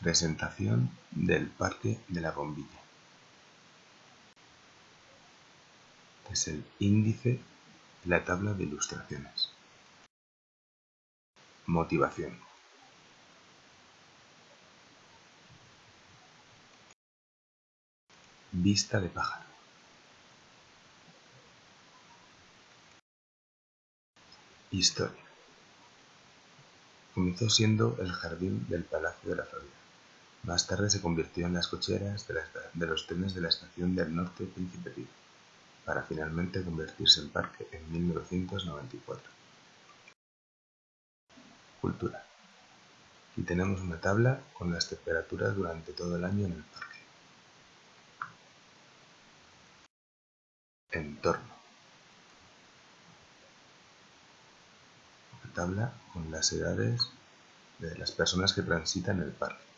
Presentación del Parque de la Bombilla. Es el índice la tabla de ilustraciones. Motivación. Vista de pájaro. Historia. Comenzó siendo el jardín del Palacio de la Florida. Más tarde se convirtió en las cocheras de, los trenes de la estación del Norte Príncipe Pío, para finalmente convertirse en parque en 1994. Cultura. Aquí tenemos una tabla con las temperaturas durante todo el año en el parque. Entorno. Una tabla con las edades de las personas que transitan el parque.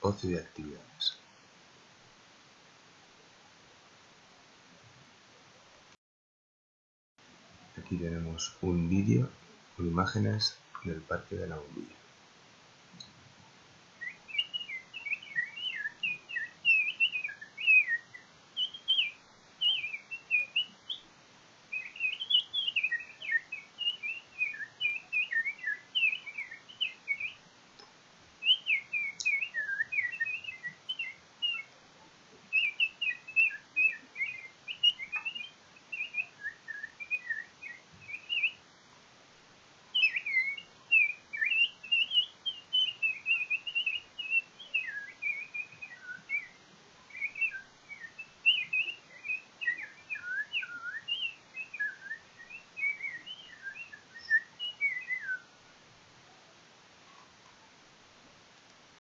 Ocio y actividades. Aquí tenemos un vídeo con imágenes del Parque de la Bombilla.